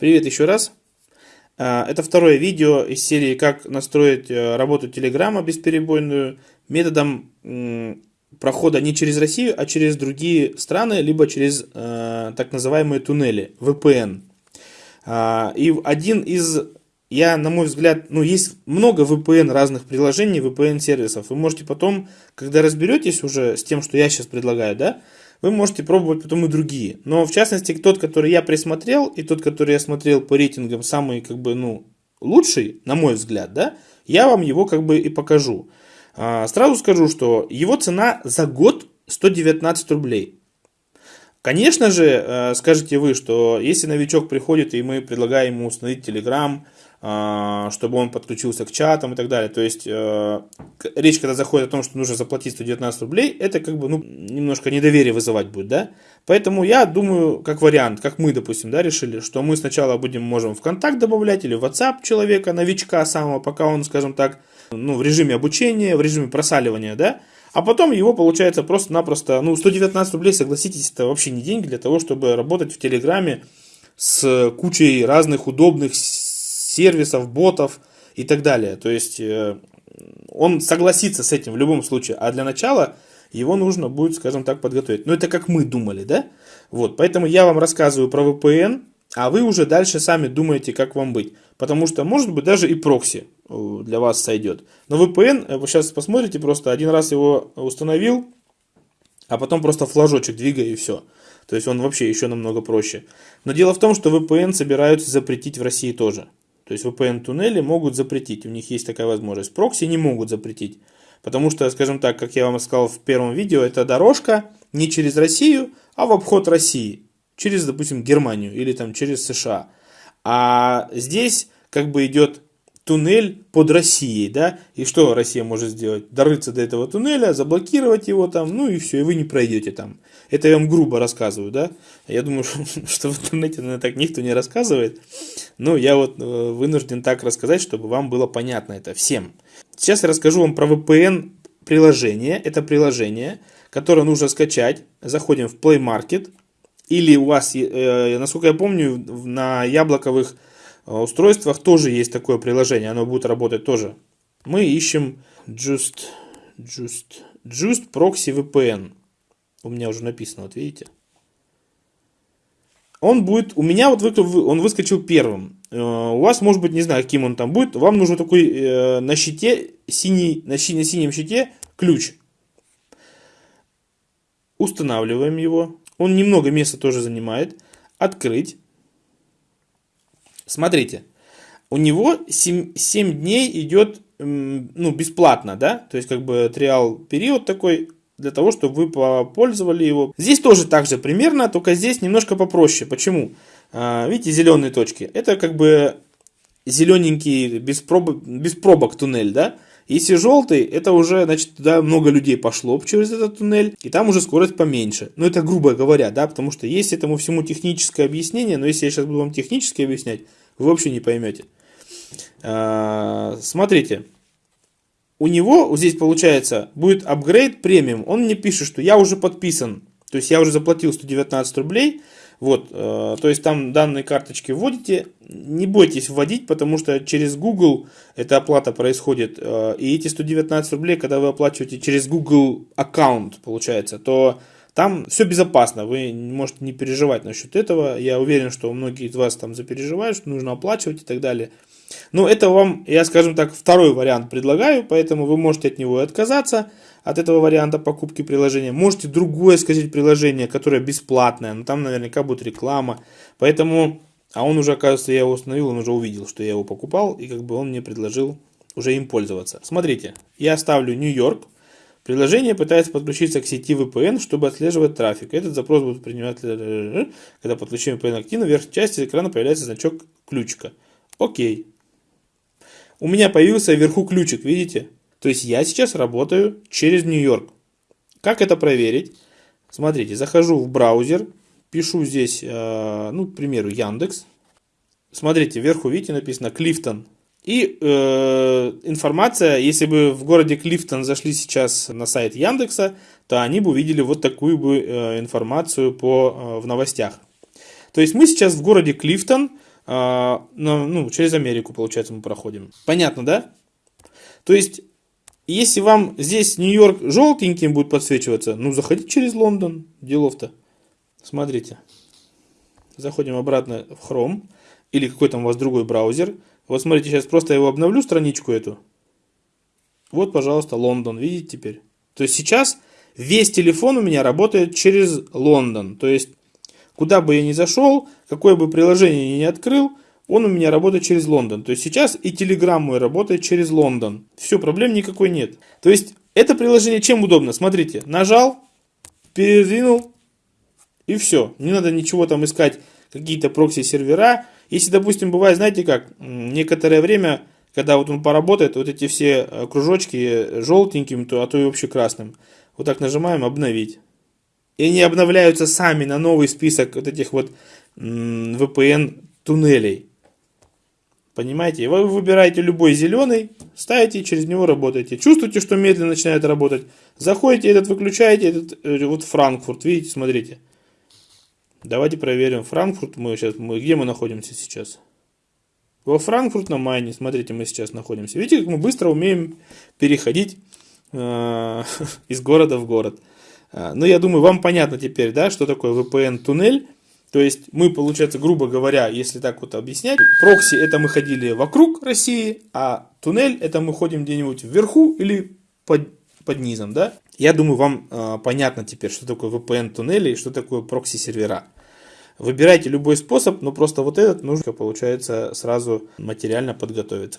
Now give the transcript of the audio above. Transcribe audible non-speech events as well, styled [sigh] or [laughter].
Привет еще раз. А, это второе видео из серии «Как настроить э, работу Телеграма бесперебойную методом прохода не через Россию, а через другие страны, либо через э, так называемые туннели, VPN. А, и один из, я на мой взгляд, ну есть много VPN разных приложений, VPN сервисов. Вы можете потом, когда разберетесь уже с тем, что я сейчас предлагаю, да, вы можете пробовать потом и другие. Но в частности, тот, который я присмотрел, и тот, который я смотрел по рейтингам, самый как бы, ну, лучший, на мой взгляд, да, я вам его как бы и покажу. А, сразу скажу, что его цена за год 119 рублей. Конечно же, э, скажете вы, что если новичок приходит и мы предлагаем ему установить Telegram, чтобы он подключился к чатам и так далее. То есть э, речь, когда заходит о том, что нужно заплатить 119 рублей, это как бы ну, немножко недоверие вызывать будет, да? Поэтому я думаю, как вариант, как мы, допустим, да, решили, что мы сначала будем, можем в контакт добавлять или в WhatsApp человека, новичка самого, пока он, скажем так, ну, в режиме обучения, в режиме просаливания, да, а потом его получается просто-напросто, ну, 119 рублей, согласитесь, это вообще не деньги для того, чтобы работать в Телеграме с кучей разных удобных сервисов, ботов и так далее. То есть э, он согласится с этим в любом случае, а для начала его нужно будет, скажем так, подготовить. Но это как мы думали, да? Вот, поэтому я вам рассказываю про VPN, а вы уже дальше сами думаете, как вам быть. Потому что, может быть, даже и прокси э, для вас сойдет. Но VPN, э, вы сейчас посмотрите, просто один раз его установил, а потом просто флажочек двигай и все. То есть он вообще еще намного проще. Но дело в том, что VPN собираются запретить в России тоже. То есть VPN-туннели могут запретить, у них есть такая возможность. Прокси не могут запретить, потому что, скажем так, как я вам сказал в первом видео, это дорожка не через Россию, а в обход России, через, допустим, Германию или там через США. А здесь как бы идет туннель под Россией, да, и что Россия может сделать? Дорыться до этого туннеля, заблокировать его там, ну и все, и вы не пройдете там. Это я вам грубо рассказываю, да. Я думаю, [laughs] что в интернете, наверное, так никто не рассказывает. Но я вот э, вынужден так рассказать, чтобы вам было понятно это всем. Сейчас я расскажу вам про VPN приложение. Это приложение, которое нужно скачать. Заходим в Play Market. Или у вас, э, насколько я помню, на яблоковых а устройствах тоже есть такое приложение, оно будет работать тоже. Мы ищем Just, Just, Just Proxy VPN. У меня уже написано, вот видите. Он будет, у меня вот он выскочил первым. Э, у вас, может быть, не знаю, каким он там будет. Вам нужен такой э, на щите, синий, на синем щите ключ. Устанавливаем его. Он немного места тоже занимает. Открыть. Смотрите, у него 7, 7 дней идет ну, бесплатно, да, то есть как бы триал период такой, для того, чтобы вы попользовали его. Здесь тоже так же примерно, только здесь немножко попроще. Почему? А, видите, зеленые точки. Это как бы зелененький без, проб... без пробок туннель, да? Если желтый, это уже, значит, туда много людей пошло через этот туннель, и там уже скорость поменьше. Ну, это грубо говоря, да, потому что есть этому всему техническое объяснение, но если я сейчас буду вам технически объяснять, вы вообще не поймете. А, смотрите, у него здесь получается будет апгрейд премиум. Он мне пишет, что я уже подписан, то есть я уже заплатил 119 рублей. Вот, э, то есть там данные карточки вводите, не бойтесь вводить, потому что через Google эта оплата происходит. Э, и эти 119 рублей, когда вы оплачиваете через Google аккаунт, получается, то там все безопасно, вы можете не переживать насчет этого. Я уверен, что многие из вас там запереживают, что нужно оплачивать и так далее. Но это вам, я скажем так, второй вариант предлагаю, поэтому вы можете от него и отказаться, от этого варианта покупки приложения. Можете другое сказать приложение, которое бесплатное, но там наверняка будет реклама. Поэтому, а он уже, оказывается, я его установил, он уже увидел, что я его покупал, и как бы он мне предложил уже им пользоваться. Смотрите, я ставлю Нью-Йорк, Приложение пытается подключиться к сети VPN, чтобы отслеживать трафик. Этот запрос будет принимать, когда подключение VPN активно, в верхней части экрана появляется значок ключика. Окей. У меня появился вверху ключик, видите? То есть я сейчас работаю через Нью-Йорк. Как это проверить? Смотрите, захожу в браузер, пишу здесь, э, ну, к примеру, Яндекс. Смотрите, вверху, видите, написано Клифтон и э, информация, если бы в городе Клифтон зашли сейчас на сайт Яндекса, то они бы увидели вот такую бы э, информацию по, э, в новостях. То есть мы сейчас в городе Клифтон, э, а, но, ну, через Америку, получается, мы проходим. Понятно, да? То есть, если вам здесь Нью-Йорк желтеньким будет подсвечиваться, ну, заходите через Лондон, делов-то. Смотрите. Заходим обратно в Chrome или какой там у вас другой браузер. Вот смотрите, сейчас просто его обновлю, страничку эту. Вот, пожалуйста, Лондон, видите теперь? То есть сейчас весь телефон у меня работает через Лондон. То есть, куда бы я ни зашел, какое бы приложение я ни открыл, он у меня работает через Лондон. То есть сейчас и Telegram мой работает через Лондон. Все, проблем никакой нет. То есть это приложение чем удобно? Смотрите, нажал, передвинул и все. Не надо ничего там искать, какие-то прокси-сервера. Если, допустим, бывает, знаете как, некоторое время, когда вот он поработает, вот эти все э, кружочки желтеньким, то, а то и вообще красным. Вот так нажимаем «Обновить». И они обновляются сами на новый список вот этих вот VPN туннелей. Понимаете? Вы выбираете любой зеленый, ставите через него работаете. Чувствуете, что медленно начинает работать. Заходите, этот выключаете, этот э, вот Франкфурт. Видите, смотрите. Давайте проверим. Франкфурт мы сейчас, мы, где мы находимся сейчас? Во Франкфурт на Майне, смотрите, мы сейчас находимся. Видите, как мы быстро умеем переходить э, [laughs] из города в город. Э, ну, я думаю, вам понятно теперь, да, что такое VPN-туннель. То есть мы, получается, грубо говоря, если так вот объяснять, прокси это мы ходили вокруг России, а туннель это мы ходим где-нибудь вверху или под, под низом, да? Я думаю, вам э, понятно теперь, что такое VPN туннели и что такое прокси сервера. Выбирайте любой способ, но просто вот этот нужно, получается, сразу материально подготовиться.